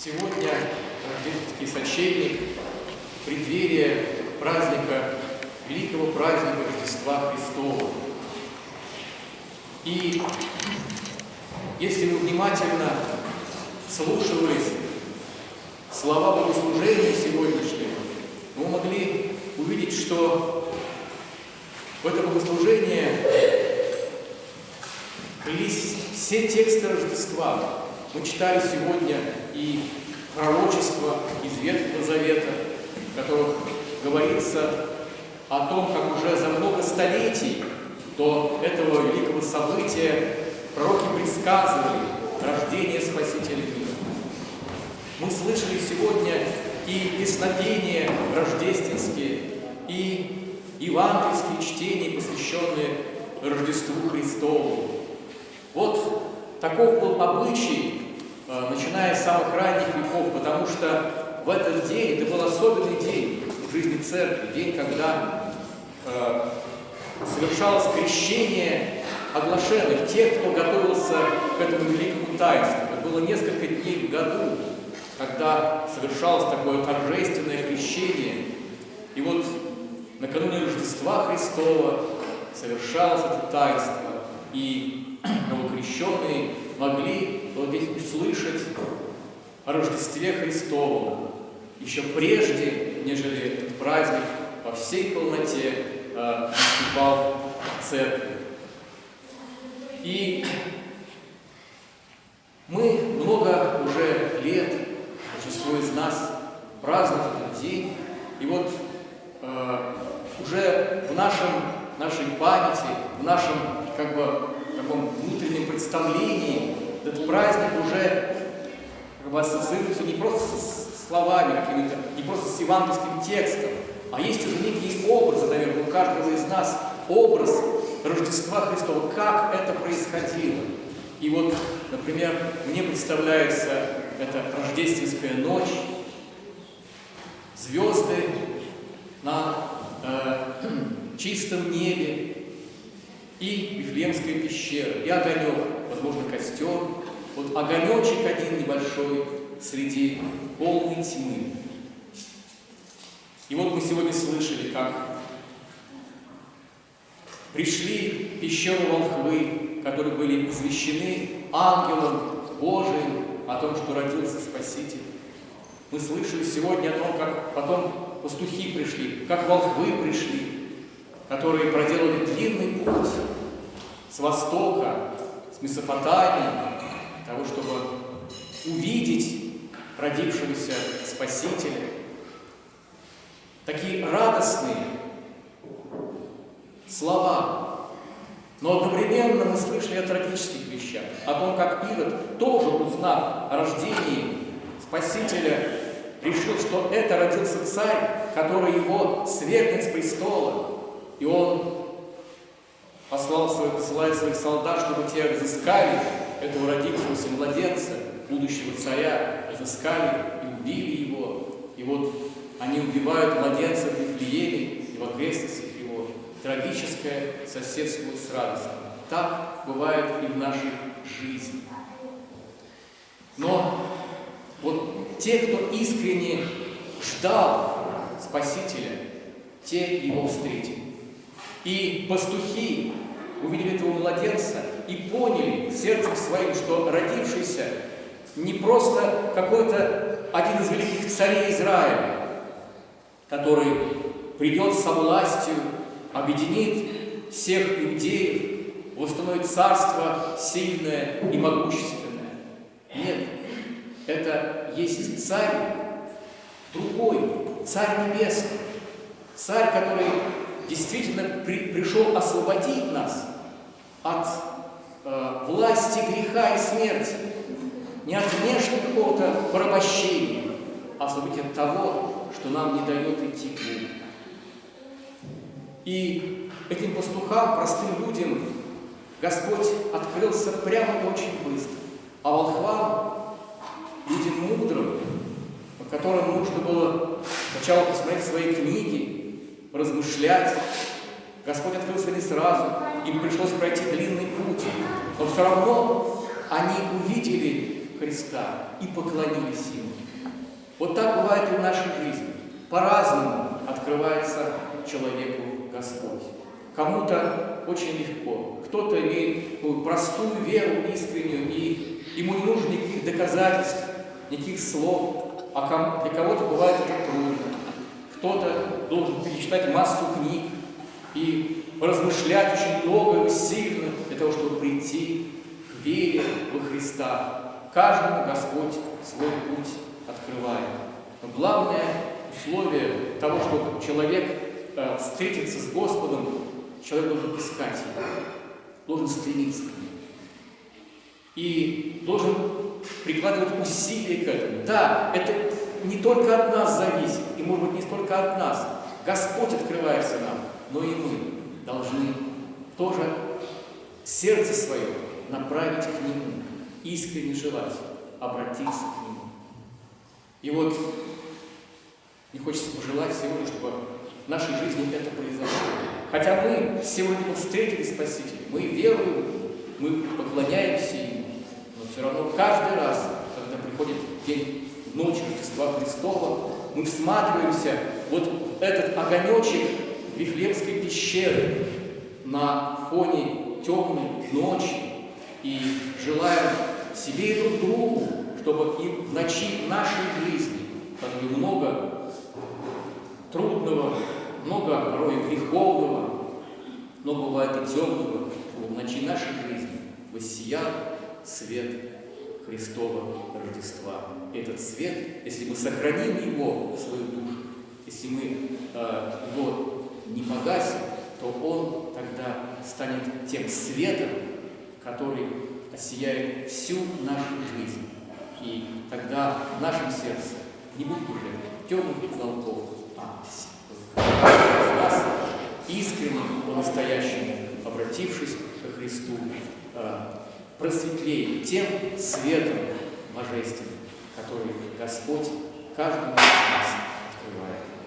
Сегодня рождественский сочельник, преддверие праздника, великого праздника Рождества Христова. И если вы внимательно слушались слова богослужения сегодняшнего, вы могли увидеть, что в это богослужение влились все тексты Рождества. Мы читали сегодня и пророчества из Ветхого Завета, в которых говорится о том, как уже за много столетий до этого великого события пророки предсказывали рождение Спасителя мира. Мы слышали сегодня и песнопения рождественские, и евангельские чтения, посвященные Рождеству Христову. Вот таков был обычай начиная с самых ранних веков, потому что в этот день, это был особенный день в жизни церкви, день, когда э, совершалось крещение оглашенных, тех, кто готовился к этому великому таинству. Это было несколько дней в году, когда совершалось такое торжественное крещение. И вот накануне Рождества Христова совершалось это таинство, и новокрещенные могли здесь услышать о Рождестве Христовом еще прежде, нежели этот праздник во всей полноте э, в церкви. И мы много уже лет, большинство из нас, празднуют этот день. И вот э, уже в нашем, нашей памяти, в нашем как бы таком внутреннем представлении этот праздник уже как бы ассоциируется не просто с словами какими-то, не просто с евангельским текстом, а есть уже некие образы, наверное, у каждого из нас образ Рождества Христова, как это происходило. И вот, например, мне представляется эта рождественская ночь, звезды на э, чистом небе, и Вифлеемская пещера, и огонек, возможно, костер. Вот огонечек один небольшой среди полной тьмы. И вот мы сегодня слышали, как пришли в пещеру волхвы, которые были извещены ангелом Божиим о том, что родился Спаситель. Мы слышали сегодня о том, как потом пастухи пришли, как волхвы пришли, которые проделали длинный путь с востока, с Месопотамии, того, чтобы увидеть родившегося Спасителя. Такие радостные слова. Но одновременно мы слышали о трагических вещах, о том, как Ирод, тоже узнав о рождении Спасителя, решил, что это родился царь, который его свергнет с престола, и он послал своих, посылает своих солдат, чтобы те разыскали этого родившегося младенца, будущего царя, разыскали и убили его. И вот они убивают младенца в Вифлееме и в окрестностях его. Трагическое соседствует с радостью. Так бывает и в нашей жизни. Но вот те, кто искренне ждал Спасителя, те его встретили. И пастухи увидели этого младенца и поняли сердцем своим, что родившийся не просто какой-то один из великих царей Израиля, который придет со властью, объединит всех иудеев, восстановит царство сильное и могущественное. Нет, это есть царь другой, царь небесный, царь, который действительно при, пришел освободить нас от э, власти греха и смерти, не от внешнего какого-то порабощения, а освободить от того, что нам не дает идти к Богу. И этим пастухам, простым людям, Господь открылся прямо и очень быстро. А волхвам, людям мудрым, которым нужно было сначала посмотреть свои книги, размышлять. Господь открылся не сразу, им пришлось пройти длинный путь, но все равно они увидели Христа и поклонились Ему. Вот так бывает и в нашей жизни. По-разному открывается человеку Господь. Кому-то очень легко, кто-то имеет простую веру искреннюю, и ему не нужно никаких доказательств, никаких слов, а для кого-то бывает это трудно. Кто-то должен перечитать массу книг и размышлять очень много и сильно для того, чтобы прийти к вере во Христа. Каждому Господь свой путь открывает. Но главное условие того, чтобы человек э, встретиться с Господом, человек должен искать его, должен стремиться к нему. И должен прикладывать усилия к этому. Да, это не только от нас зависит, и может быть не столько от нас. Господь открывается нам, но и мы должны тоже сердце свое направить к Нему, искренне желать обратиться к Нему. И вот мне хочется пожелать сегодня, чтобы в нашей жизни это произошло. Хотя мы сегодня встретили Спасителя, мы веруем, мы поклоняемся Ему, но все равно каждый раз, когда приходит день ночи Рождества Христова, мы всматриваемся вот в этот огонечек Вифлеемской пещеры на фоне темной ночи и желаем себе и друг другу, чтобы и в ночи нашей жизни, которой много трудного, много порой греховного, но бывает и темного, чтобы в ночи нашей жизни воссиял свет Христова Рождества. Этот свет, если мы сохраним его свою душу, если мы э, его не погасим, то он тогда станет тем светом, который осияет всю нашу жизнь. И тогда в нашем сердце не будет уже темных уголков, а нас искренне, по-настоящему, обратившись к Христу, э, просветлее тем светом божественным, который Господь каждому из нас открывает.